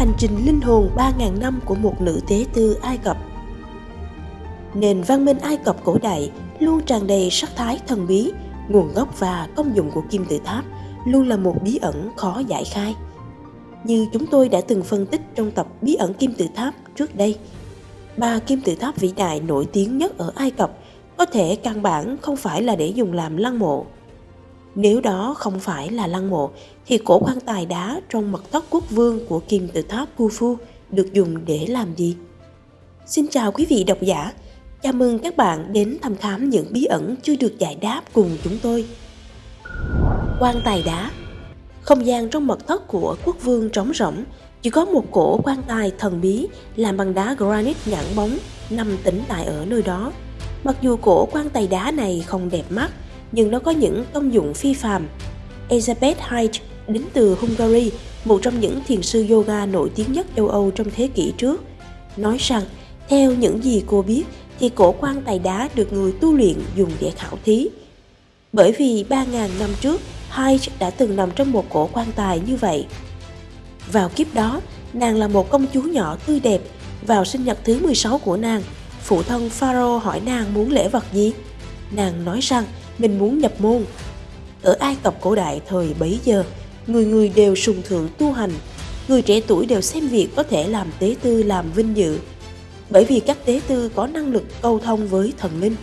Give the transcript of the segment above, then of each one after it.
hành trình linh hồn 3.000 năm của một nữ tế tư Ai Cập. Nền văn minh Ai Cập cổ đại luôn tràn đầy sắc thái thần bí, nguồn gốc và công dụng của kim tự tháp luôn là một bí ẩn khó giải khai. Như chúng tôi đã từng phân tích trong tập bí ẩn kim tự tháp trước đây, ba kim tự tháp vĩ đại nổi tiếng nhất ở Ai Cập có thể căn bản không phải là để dùng làm lăng mộ. Nếu đó không phải là lăng mộ, thì cổ quan tài đá trong mật thất quốc vương của kim tự tháp Khufu được dùng để làm gì? Xin chào quý vị độc giả, chào mừng các bạn đến thăm khám những bí ẩn chưa được giải đáp cùng chúng tôi. Quan tài đá Không gian trong mật thất của quốc vương trống rỗng, chỉ có một cổ quan tài thần bí làm bằng đá granite nhẵn bóng nằm tĩnh tại ở nơi đó. Mặc dù cổ quan tài đá này không đẹp mắt, nhưng nó có những công dụng phi phàm. Elizabeth Hyde đến từ Hungary, một trong những thiền sư yoga nổi tiếng nhất châu Âu trong thế kỷ trước, nói rằng theo những gì cô biết thì cổ quan tài đá được người tu luyện dùng để khảo thí. Bởi vì 3.000 năm trước, Hyde đã từng nằm trong một cổ quan tài như vậy. Vào kiếp đó, nàng là một công chúa nhỏ tươi đẹp. Vào sinh nhật thứ 16 của nàng, phụ thân Pharaoh hỏi nàng muốn lễ vật gì. Nàng nói rằng mình muốn nhập môn. Ở Ai Cập cổ đại thời bấy giờ, người người đều sùng thượng tu hành, người trẻ tuổi đều xem việc có thể làm tế tư làm vinh dự. Bởi vì các tế tư có năng lực câu thông với thần linh.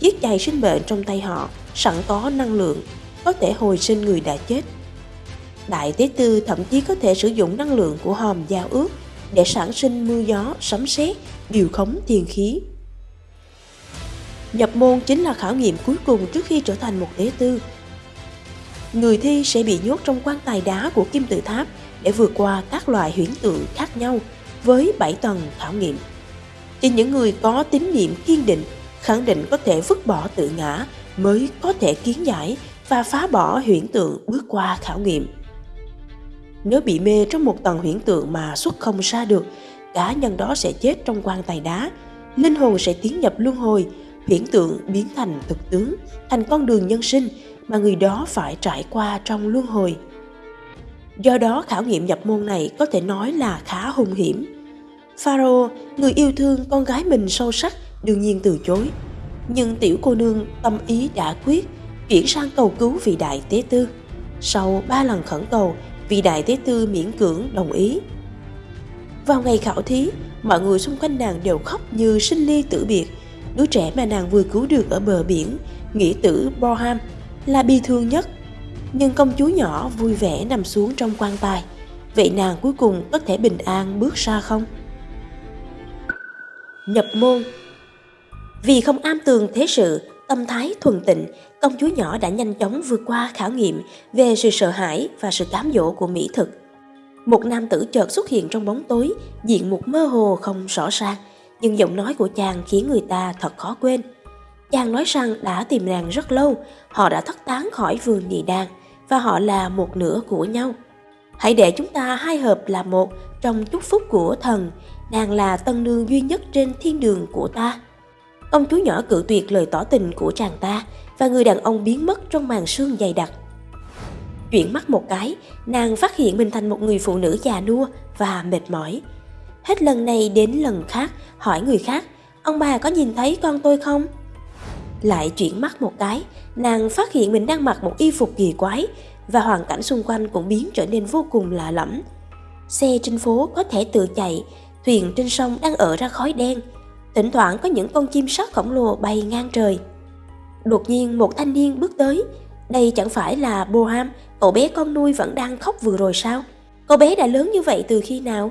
Chiếc chày sinh bệnh trong tay họ sẵn có năng lượng, có thể hồi sinh người đã chết. Đại tế tư thậm chí có thể sử dụng năng lượng của hòm giao ước để sản sinh mưa gió, sấm sét, điều khống thiên khí. Nhập môn chính là khảo nghiệm cuối cùng trước khi trở thành một tế tư. Người thi sẽ bị nhốt trong quan tài đá của kim tự tháp để vượt qua các loại huyễn tượng khác nhau với 7 tầng khảo nghiệm. Chỉ những người có tín niệm kiên định, khẳng định có thể vứt bỏ tự ngã mới có thể kiến giải và phá bỏ huyễn tượng bước qua khảo nghiệm. Nếu bị mê trong một tầng huyễn tượng mà xuất không ra được, cá nhân đó sẽ chết trong quan tài đá, linh hồn sẽ tiến nhập luân hồi, huyễn tượng biến thành thực tướng, thành con đường nhân sinh mà người đó phải trải qua trong luân hồi. Do đó khảo nghiệm nhập môn này có thể nói là khá hung hiểm. Pharaoh, người yêu thương con gái mình sâu sắc, đương nhiên từ chối. Nhưng tiểu cô nương tâm ý đã quyết, chuyển sang cầu cứu vị đại tế tư. Sau ba lần khẩn cầu, vị đại tế tư miễn cưỡng đồng ý. Vào ngày khảo thí, mọi người xung quanh nàng đều khóc như sinh ly tử biệt, đứa trẻ mà nàng vừa cứu được ở bờ biển, nghĩa tử Borham, là bi thương nhất. Nhưng công chúa nhỏ vui vẻ nằm xuống trong quan tài. Vậy nàng cuối cùng có thể bình an bước ra không? Nhập môn Vì không am tường thế sự, tâm thái thuần tịnh, công chúa nhỏ đã nhanh chóng vượt qua khảo nghiệm về sự sợ hãi và sự cám dỗ của mỹ thực. Một nam tử chợt xuất hiện trong bóng tối, diện một mơ hồ không rõ ràng, nhưng giọng nói của chàng khiến người ta thật khó quên. Chàng nói rằng đã tìm nàng rất lâu, họ đã thất tán khỏi vườn nhị đàn và họ là một nửa của nhau. Hãy để chúng ta hai hợp là một trong chúc phúc của thần, nàng là tân nương duy nhất trên thiên đường của ta. Công chúa nhỏ cự tuyệt lời tỏ tình của chàng ta và người đàn ông biến mất trong màn sương dày đặc. Chuyển mắt một cái, nàng phát hiện mình thành một người phụ nữ già nua và mệt mỏi. Hết lần này đến lần khác, hỏi người khác, ông bà có nhìn thấy con tôi không? Lại chuyển mắt một cái, nàng phát hiện mình đang mặc một y phục kỳ quái và hoàn cảnh xung quanh cũng biến trở nên vô cùng lạ lẫm. Xe trên phố có thể tự chạy, thuyền trên sông đang ở ra khói đen, thỉnh thoảng có những con chim sắt khổng lồ bay ngang trời. Đột nhiên một thanh niên bước tới, đây chẳng phải là Boham, cậu bé con nuôi vẫn đang khóc vừa rồi sao? Cậu bé đã lớn như vậy từ khi nào?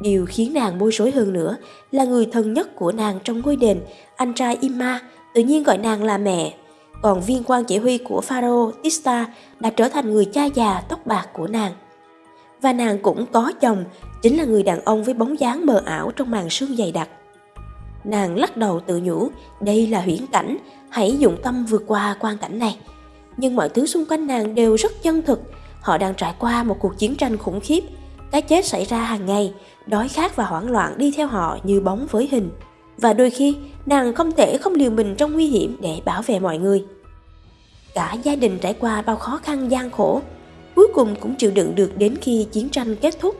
Điều khiến nàng bối rối hơn nữa là người thân nhất của nàng trong ngôi đền, anh trai Ima, tự nhiên gọi nàng là mẹ. Còn viên quan chỉ huy của Pharaoh Tista đã trở thành người cha già tóc bạc của nàng. Và nàng cũng có chồng, chính là người đàn ông với bóng dáng mờ ảo trong màn sương dày đặc. Nàng lắc đầu tự nhủ, đây là huyễn cảnh, hãy dụng tâm vượt qua quan cảnh này. Nhưng mọi thứ xung quanh nàng đều rất chân thực, họ đang trải qua một cuộc chiến tranh khủng khiếp. Cái chết xảy ra hàng ngày, đói khát và hoảng loạn đi theo họ như bóng với hình. Và đôi khi, nàng không thể không liều mình trong nguy hiểm để bảo vệ mọi người. Cả gia đình trải qua bao khó khăn gian khổ, cuối cùng cũng chịu đựng được đến khi chiến tranh kết thúc.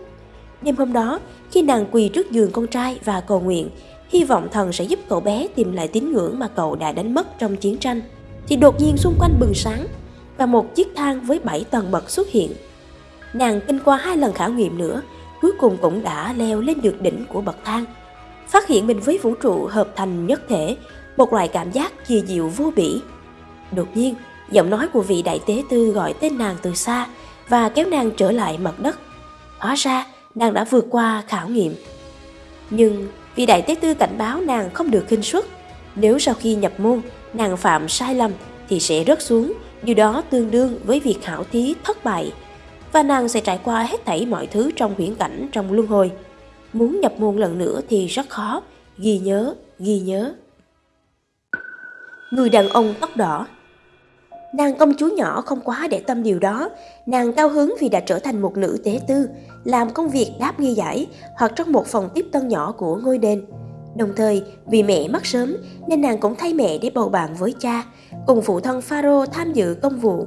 Đêm hôm đó, khi nàng quỳ trước giường con trai và cầu nguyện, hy vọng thần sẽ giúp cậu bé tìm lại tín ngưỡng mà cậu đã đánh mất trong chiến tranh, thì đột nhiên xung quanh bừng sáng và một chiếc thang với 7 tầng bậc xuất hiện. Nàng kinh qua hai lần khảo nghiệm nữa, cuối cùng cũng đã leo lên được đỉnh của bậc thang. Phát hiện mình với vũ trụ hợp thành nhất thể, một loại cảm giác kỳ diệu vô bỉ. Đột nhiên, giọng nói của vị đại tế tư gọi tên nàng từ xa và kéo nàng trở lại mặt đất. Hóa ra, nàng đã vượt qua khảo nghiệm. Nhưng vị đại tế tư cảnh báo nàng không được khinh suất. Nếu sau khi nhập môn, nàng phạm sai lầm thì sẽ rớt xuống, điều đó tương đương với việc khảo thí thất bại. Và nàng sẽ trải qua hết thảy mọi thứ trong huyễn cảnh trong luân hồi. Muốn nhập môn lần nữa thì rất khó, ghi nhớ, ghi nhớ. Người đàn ông tóc đỏ Nàng công chúa nhỏ không quá để tâm điều đó, nàng cao hứng vì đã trở thành một nữ tế tư, làm công việc đáp nghi giải hoặc trong một phòng tiếp tân nhỏ của ngôi đền. Đồng thời, vì mẹ mất sớm nên nàng cũng thay mẹ để bầu bạn với cha, cùng phụ thân Pharaoh tham dự công vụ.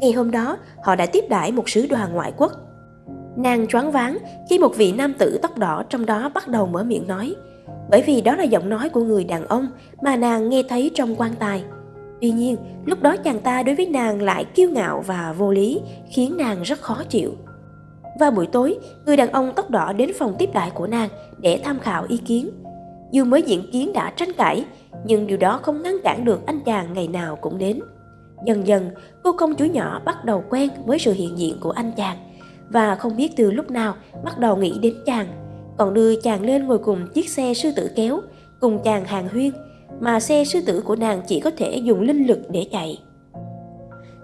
Ngày hôm đó, họ đã tiếp đãi một sứ đoàn ngoại quốc. Nàng choáng váng khi một vị nam tử tóc đỏ trong đó bắt đầu mở miệng nói, bởi vì đó là giọng nói của người đàn ông mà nàng nghe thấy trong quan tài. Tuy nhiên, lúc đó chàng ta đối với nàng lại kiêu ngạo và vô lý, khiến nàng rất khó chịu. Vào buổi tối, người đàn ông tóc đỏ đến phòng tiếp đại của nàng để tham khảo ý kiến. Dù mới diễn kiến đã tranh cãi, nhưng điều đó không ngăn cản được anh chàng ngày nào cũng đến. Dần dần, cô công chúa nhỏ bắt đầu quen với sự hiện diện của anh chàng và không biết từ lúc nào bắt đầu nghĩ đến chàng, còn đưa chàng lên ngồi cùng chiếc xe sư tử kéo, cùng chàng hàng huyên mà xe sư tử của nàng chỉ có thể dùng linh lực để chạy.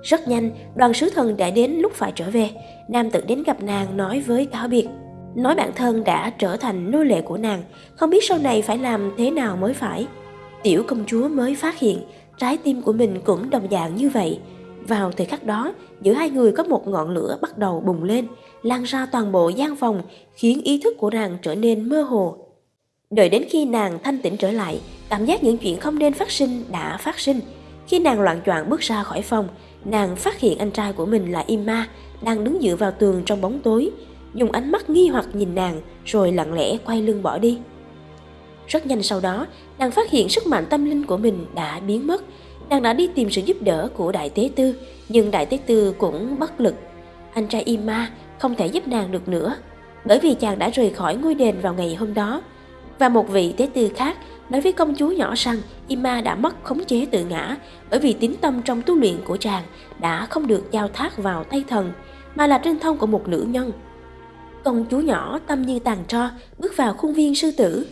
Rất nhanh, đoàn sứ thần đã đến lúc phải trở về. Nam tử đến gặp nàng nói với cáo biệt. Nói bản thân đã trở thành nô lệ của nàng, không biết sau này phải làm thế nào mới phải. Tiểu công chúa mới phát hiện trái tim của mình cũng đồng dạng như vậy. Vào thời khắc đó, giữa hai người có một ngọn lửa bắt đầu bùng lên, lan ra toàn bộ gian phòng, khiến ý thức của nàng trở nên mơ hồ. Đợi đến khi nàng thanh tĩnh trở lại, Cảm giác những chuyện không nên phát sinh đã phát sinh. Khi nàng loạn choạng bước ra khỏi phòng, nàng phát hiện anh trai của mình là Ima đang đứng dựa vào tường trong bóng tối, dùng ánh mắt nghi hoặc nhìn nàng rồi lặng lẽ quay lưng bỏ đi. Rất nhanh sau đó, nàng phát hiện sức mạnh tâm linh của mình đã biến mất. Nàng đã đi tìm sự giúp đỡ của Đại Tế Tư, nhưng Đại Tế Tư cũng bất lực. Anh trai Ima không thể giúp nàng được nữa, bởi vì chàng đã rời khỏi ngôi đền vào ngày hôm đó. Và một vị Tế Tư khác nói với công chúa nhỏ rằng Ima đã mất khống chế tự ngã bởi vì tín tâm trong tu luyện của chàng đã không được giao thác vào tay thần mà là trên thông của một nữ nhân. Công chúa nhỏ tâm như tàn tro bước vào khuôn viên sư tử.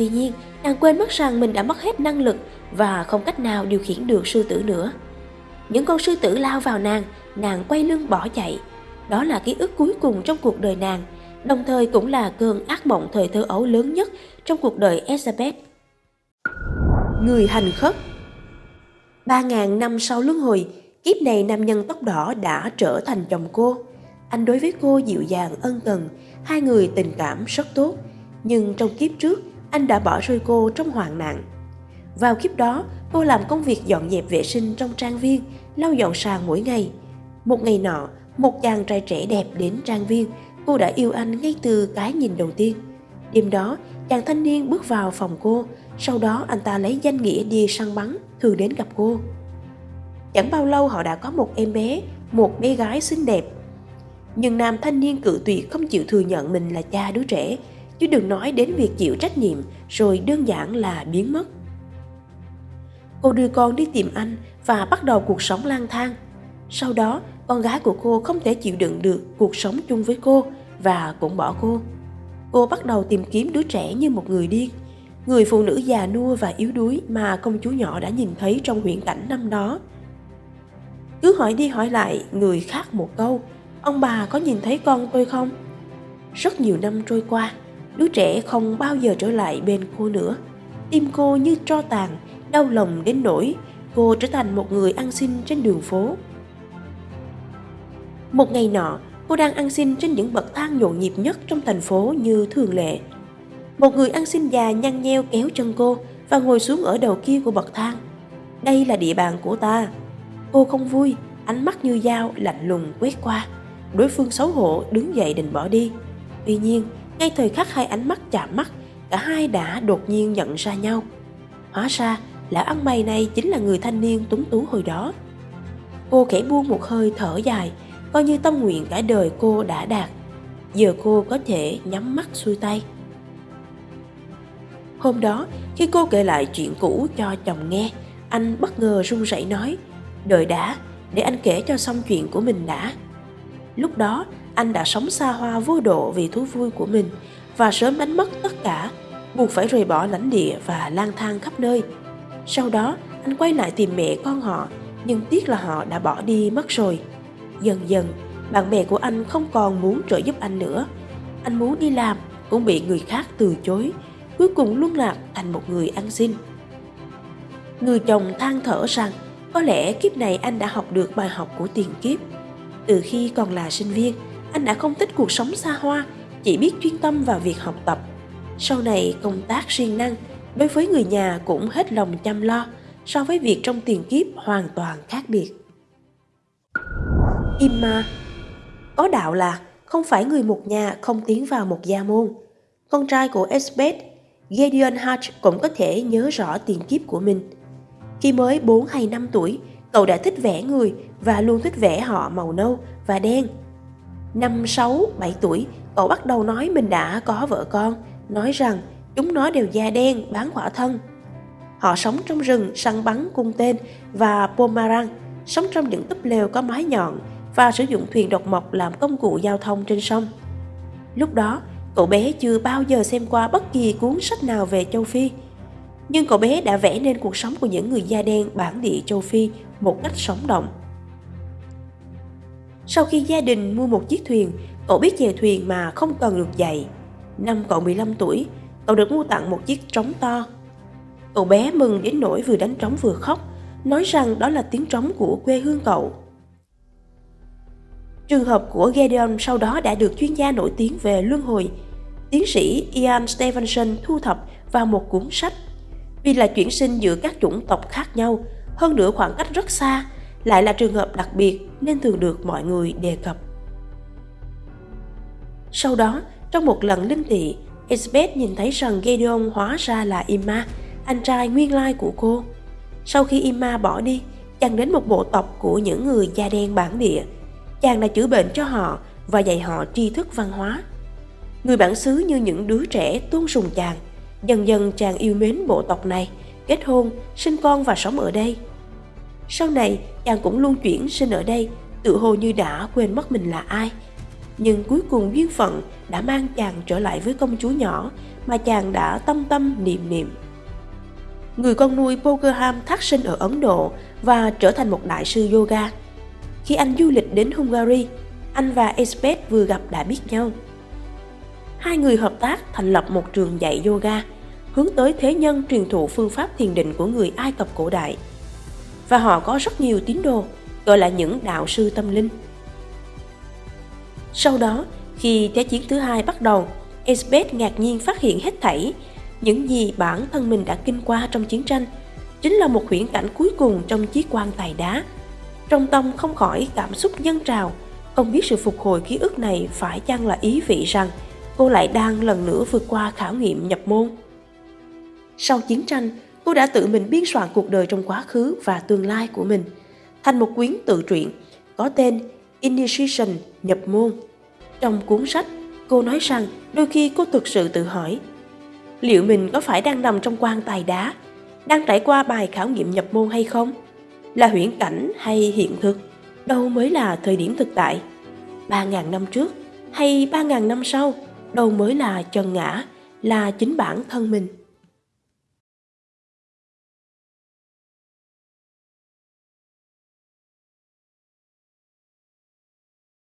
Tuy nhiên, nàng quên mất rằng mình đã mất hết năng lực và không cách nào điều khiển được sư tử nữa. Những con sư tử lao vào nàng, nàng quay lưng bỏ chạy. Đó là ký ức cuối cùng trong cuộc đời nàng, đồng thời cũng là cơn ác mộng thời thơ ấu lớn nhất trong cuộc đời Elizabeth người hành khất. Ba ngàn năm sau luân hồi, kiếp này nam nhân tóc đỏ đã trở thành chồng cô. Anh đối với cô dịu dàng ân cần, hai người tình cảm rất tốt. Nhưng trong kiếp trước, anh đã bỏ rơi cô trong hoạn nạn. Vào kiếp đó, cô làm công việc dọn dẹp vệ sinh trong trang viên, lau dọn sàn mỗi ngày. Một ngày nọ, một chàng trai trẻ đẹp đến trang viên, cô đã yêu anh ngay từ cái nhìn đầu tiên. Đêm đó, chàng thanh niên bước vào phòng cô, sau đó anh ta lấy danh nghĩa đi săn bắn, thường đến gặp cô. Chẳng bao lâu họ đã có một em bé, một bé gái xinh đẹp. Nhưng nam thanh niên cự tuyệt không chịu thừa nhận mình là cha đứa trẻ, chứ đừng nói đến việc chịu trách nhiệm rồi đơn giản là biến mất. Cô đưa con đi tìm anh và bắt đầu cuộc sống lang thang. Sau đó, con gái của cô không thể chịu đựng được cuộc sống chung với cô và cũng bỏ cô. Cô bắt đầu tìm kiếm đứa trẻ như một người điên người phụ nữ già nua và yếu đuối mà công chúa nhỏ đã nhìn thấy trong huyện cảnh năm đó. Cứ hỏi đi hỏi lại người khác một câu, ông bà có nhìn thấy con tôi không? Rất nhiều năm trôi qua, đứa trẻ không bao giờ trở lại bên cô nữa. Tim cô như tro tàn, đau lòng đến nỗi cô trở thành một người ăn xin trên đường phố. Một ngày nọ, cô đang ăn xin trên những bậc thang nhộn nhịp nhất trong thành phố như thường lệ một người ăn xin già nhăn nheo kéo chân cô và ngồi xuống ở đầu kia của bậc thang. Đây là địa bàn của ta. Cô không vui, ánh mắt như dao lạnh lùng quét qua. Đối phương xấu hổ đứng dậy định bỏ đi. Tuy nhiên, ngay thời khắc hai ánh mắt chạm mắt, cả hai đã đột nhiên nhận ra nhau. Hóa ra, lão ăn mày này chính là người thanh niên túng tú hồi đó. Cô khẽ buông một hơi thở dài, coi như tâm nguyện cả đời cô đã đạt. Giờ cô có thể nhắm mắt xuôi tay. Hôm đó, khi cô kể lại chuyện cũ cho chồng nghe, anh bất ngờ run rẩy nói, đợi đã, để anh kể cho xong chuyện của mình đã. Lúc đó, anh đã sống xa hoa vô độ vì thú vui của mình và sớm đánh mất tất cả, buộc phải rời bỏ lãnh địa và lang thang khắp nơi. Sau đó, anh quay lại tìm mẹ con họ, nhưng tiếc là họ đã bỏ đi mất rồi. Dần dần, bạn bè của anh không còn muốn trợ giúp anh nữa. Anh muốn đi làm cũng bị người khác từ chối, cuối cùng luân lạc thành một người ăn xin. Người chồng than thở rằng có lẽ kiếp này anh đã học được bài học của tiền kiếp. Từ khi còn là sinh viên, anh đã không thích cuộc sống xa hoa, chỉ biết chuyên tâm vào việc học tập. Sau này công tác siêng năng, đối với người nhà cũng hết lòng chăm lo, so với việc trong tiền kiếp hoàn toàn khác biệt. Imma Có đạo là không phải người một nhà không tiến vào một gia môn. Con trai của Esbeth, Gideon Hatch cũng có thể nhớ rõ tiền kiếp của mình – khi mới 4 hay 5 tuổi, cậu đã thích vẽ người và luôn thích vẽ họ màu nâu và đen. Năm 6, 7 tuổi, cậu bắt đầu nói mình đã có vợ con, nói rằng chúng nó đều da đen, bán khỏa thân. Họ sống trong rừng săn bắn cung tên và pomarang, sống trong những túp lều có mái nhọn và sử dụng thuyền độc mộc làm công cụ giao thông trên sông. Lúc đó, cậu bé chưa bao giờ xem qua bất kỳ cuốn sách nào về châu Phi, nhưng cậu bé đã vẽ nên cuộc sống của những người da đen bản địa châu Phi một cách sống động. Sau khi gia đình mua một chiếc thuyền, cậu biết về thuyền mà không cần được dạy. Năm cậu 15 tuổi, cậu được mua tặng một chiếc trống to. Cậu bé mừng đến nỗi vừa đánh trống vừa khóc, nói rằng đó là tiếng trống của quê hương cậu. Trường hợp của Gedeon sau đó đã được chuyên gia nổi tiếng về luân hồi, tiến sĩ Ian Stevenson thu thập vào một cuốn sách vì là chuyển sinh giữa các chủng tộc khác nhau, hơn nữa khoảng cách rất xa, lại là trường hợp đặc biệt nên thường được mọi người đề cập. Sau đó, trong một lần linh thị, Elizabeth nhìn thấy rằng Gideon hóa ra là Ima, anh trai nguyên lai của cô. Sau khi Ima bỏ đi, chàng đến một bộ tộc của những người da đen bản địa. Chàng đã chữa bệnh cho họ và dạy họ tri thức văn hóa. Người bản xứ như những đứa trẻ tuôn sùng chàng – Dần dần chàng yêu mến bộ tộc này, kết hôn, sinh con và sống ở đây. Sau này, chàng cũng luôn chuyển sinh ở đây, tự hồ như đã quên mất mình là ai. Nhưng cuối cùng duyên phận đã mang chàng trở lại với công chúa nhỏ mà chàng đã tâm tâm niệm niệm. Người con nuôi Pokerham thác sinh ở Ấn Độ và trở thành một đại sư yoga. Khi anh du lịch đến Hungary, anh và Esbeth vừa gặp đã biết nhau hai người hợp tác thành lập một trường dạy yoga, hướng tới thế nhân truyền thụ phương pháp thiền định của người Ai Cập cổ đại. Và họ có rất nhiều tín đồ, gọi là những đạo sư tâm linh. Sau đó, khi Thế chiến thứ hai bắt đầu, Esbeth ngạc nhiên phát hiện hết thảy những gì bản thân mình đã kinh qua trong chiến tranh chính là một huyễn cảnh cuối cùng trong chiếc quan tài đá. Trong tâm không khỏi cảm xúc nhân trào, không biết sự phục hồi ký ức này phải chăng là ý vị rằng cô lại đang lần nữa vượt qua khảo nghiệm nhập môn. Sau chiến tranh, cô đã tự mình biên soạn cuộc đời trong quá khứ và tương lai của mình thành một quyển tự truyện có tên Initiation nhập môn. Trong cuốn sách, cô nói rằng đôi khi cô thực sự tự hỏi liệu mình có phải đang nằm trong quan tài đá, đang trải qua bài khảo nghiệm nhập môn hay không? Là huyễn cảnh hay hiện thực? Đâu mới là thời điểm thực tại? 3.000 năm trước hay 3.000 năm sau? đâu mới là chân ngã là chính bản thân mình